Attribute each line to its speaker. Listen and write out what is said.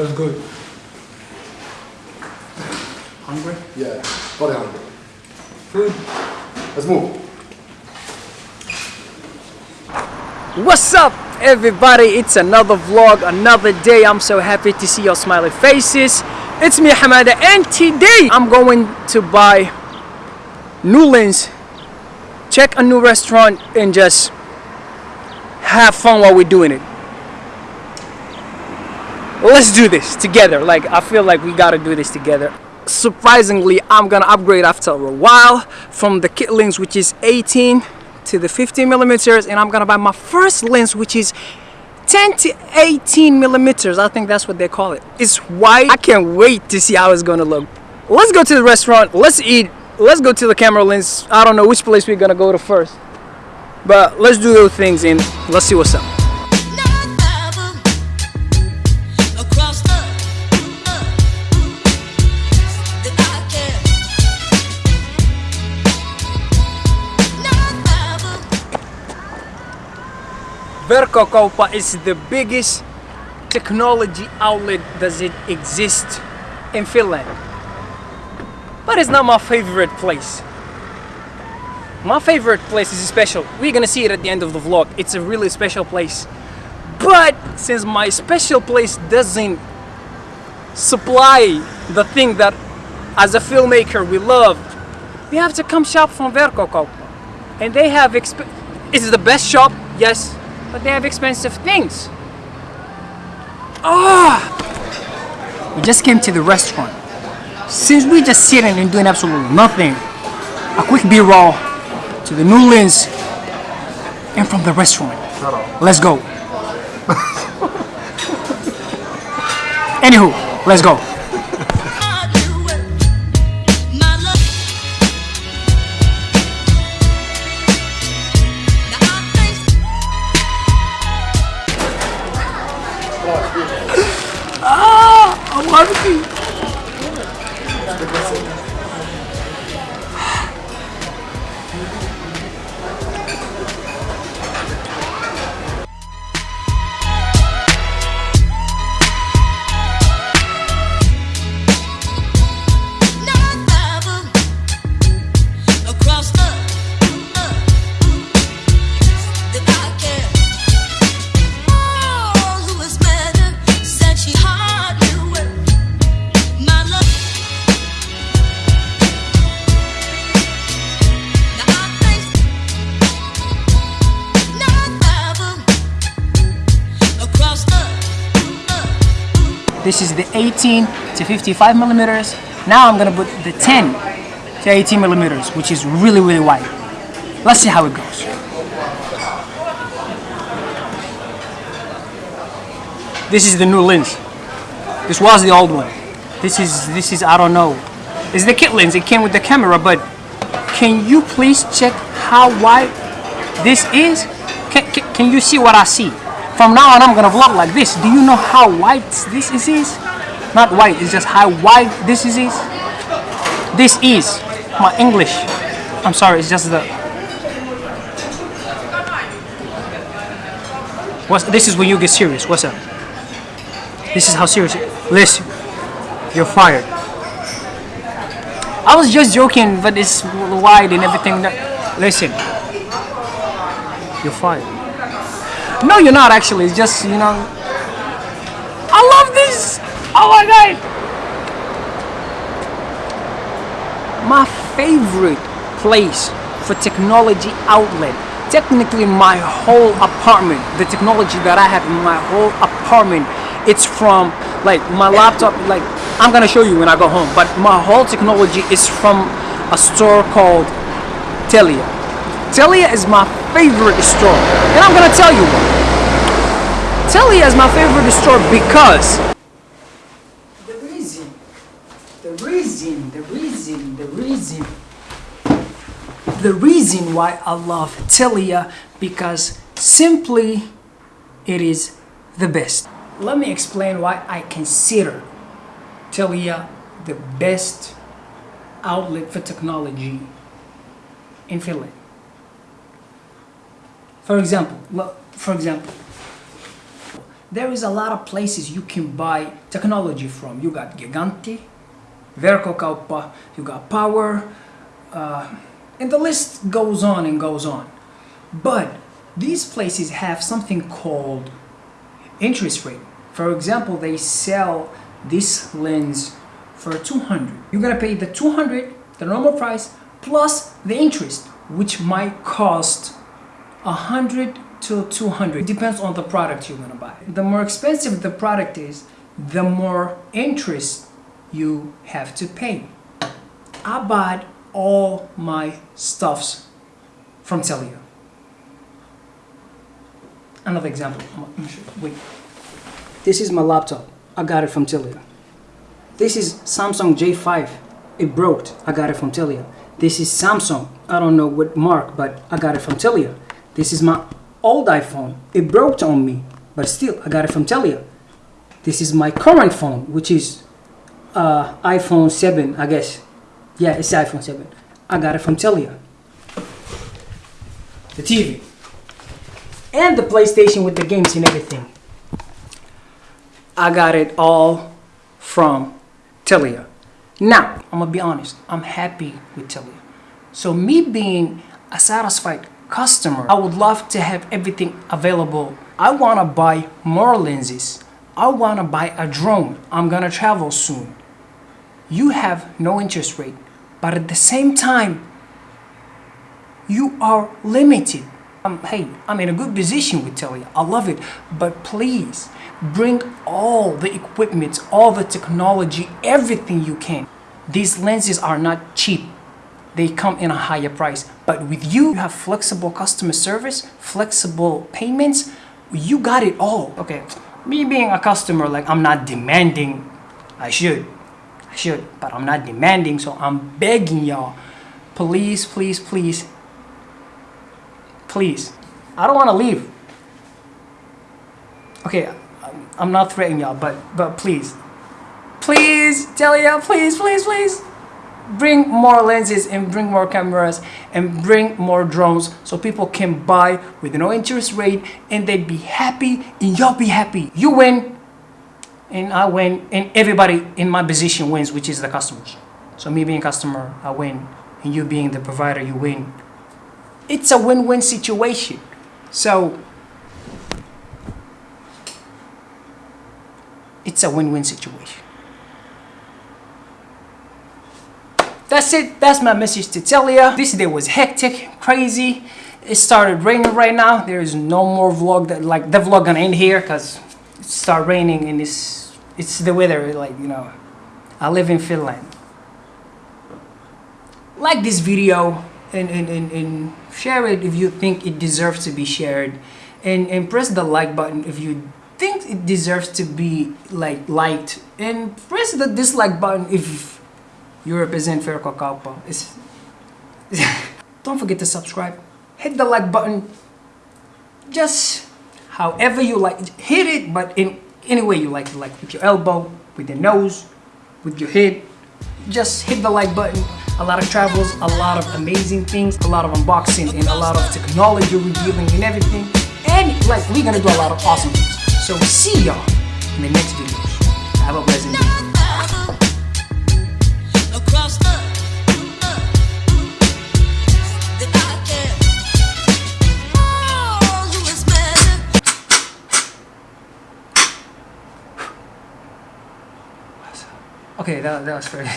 Speaker 1: always.
Speaker 2: Was good. Hungry?
Speaker 1: Yeah, very hungry.
Speaker 2: Food.
Speaker 1: Let's move.
Speaker 3: What's up everybody? It's another vlog, another day. I'm so happy to see your smiley faces. It's me Hamada and today I'm going to buy Newlands, check a new restaurant and just have fun while we're doing it. Let's do this together. Like I feel like we gotta do this together. Surprisingly, I'm gonna upgrade after a while from the kit lens which is 18 to the 15 millimeters and I'm gonna buy my first lens which is 10 to 18 millimeters. I think that's what they call it. It's white I can't wait to see how it's gonna look. Let's go to the restaurant. Let's eat. Let's go to the camera lens. I don't know which place we're gonna go to first. But let's do those things and let's see what's up Verkkokauppa is the biggest technology outlet does it exist in Finland. But it's not my favorite place. My favorite place is special. We're gonna see it at the end of the vlog. It's a really special place. But since my special place doesn't supply the thing that as a filmmaker we love, we have to come shop from Verkkokauppa. And they have is the best shop? Yes, but they have expensive things. Ah! We just came to the restaurant. Since we just sitting and doing absolutely nothing, a quick B-roll to the new lens and from the restaurant. Let's go. Anywho, let's go. This is the 18 to 55 millimeters. Now I'm gonna put the 10 to 18 millimeters, which is really, really wide. Let's see how it goes. This is the new lens. This was the old one. This is, this is, I don't know. It's the kit lens, it came with the camera, but can you please check how wide this is? Can, can, can you see what I see? From now on, I'm gonna vlog like this. Do you know how wide this is? Not wide, it's just how wide this is. is. This is my English. I'm sorry, it's just the. What's, this is when you get serious. What's up? This is how serious. Listen, you're fired. I was just joking, but it's wide and everything. That, listen, you're fired. No, you're not actually. It's just you know. I love this. Oh my god. My favorite place for technology outlet. Technically, my whole apartment, the technology that I have in my whole apartment, it's from like my laptop. Like I'm gonna show you when I go home. But my whole technology is from a store called Telia. Telia is my favorite store, and I'm gonna tell you why. Telia is my favorite store because the reason, the reason, the reason, the reason, the reason why I love Telia because simply it is the best. Let me explain why I consider Telia the best outlet for technology in Finland. For example, for example, there is a lot of places you can buy technology from. You got Gigantti, Verkkokauppa, you got Power, uh, and the list goes on and goes on. But these places have something called interest rate. For example, they sell this lens for 200. You're gonna pay the 200, the normal price, plus the interest, which might cost 100 to 200. Depends on the product you're gonna buy. The more expensive the product is, the more interest you have to pay. I bought all my stuffs from Telia. Another example. Wait. This is my laptop. I got it from Telia. This is Samsung J5. It broke. I got it from Telia. This is Samsung. I don't know what mark, but I got it from Telia. This is my old iPhone. It broke on me, but still, I got it from Telia. This is my current phone, which is uh, iPhone 7, I guess. Yeah, it's iPhone 7. I got it from Telia. The TV. And the PlayStation with the games and everything. I got it all from Telia. Now, I'm gonna be honest, I'm happy with Telia. So me being a satisfied customer, I would love to have everything available. I wanna buy more lenses. I wanna buy a drone. I'm gonna travel soon. You have no interest rate, but at the same time, you are limited. Um, hey, I'm in a good position with Telia. I love it. But please bring all the equipment, all the technology, everything you can. These lenses are not cheap. They come in a higher price. But with you, you have flexible customer service, flexible payments. You got it all. Okay, me being a customer, like I'm not demanding. I should. I should, but I'm not demanding. So I'm begging y'all, please, please, please please i don't want to leave okay I'm- i'm not threatening y'all but but please please tell y'all please please please bring more lenses and bring more cameras and bring more drones so people can buy with no interest rate and they'd be happy and y'all be happy you win and i win and everybody in my position wins which is the customers so me being a customer i win and you being the provider you win it's a win-win situation. So it's a win-win situation. That's it. That's my message to tell you This day was hectic, crazy. It started raining right now. There is no more vlog that like the vlog gonna end here because it started raining and it's it's the weather. Like you know, I live in Finland. Like this video and, and, and, and share it if you think it deserves to be shared and, and press the like button if you think it deserves to be like liked and press the dislike button if you represent Verkkokauppa. It's don't forget to subscribe. Hit the like button. Just however you like hit it but in any way you like it like with your elbow with your nose with your head just hit the like button. A lot of travels a lot of amazing things a lot of unboxing and a lot of technology revealing and everything. And like we're gonna do a lot of awesome things. So see y'all in the next videos. Have a pleasant day that, that was very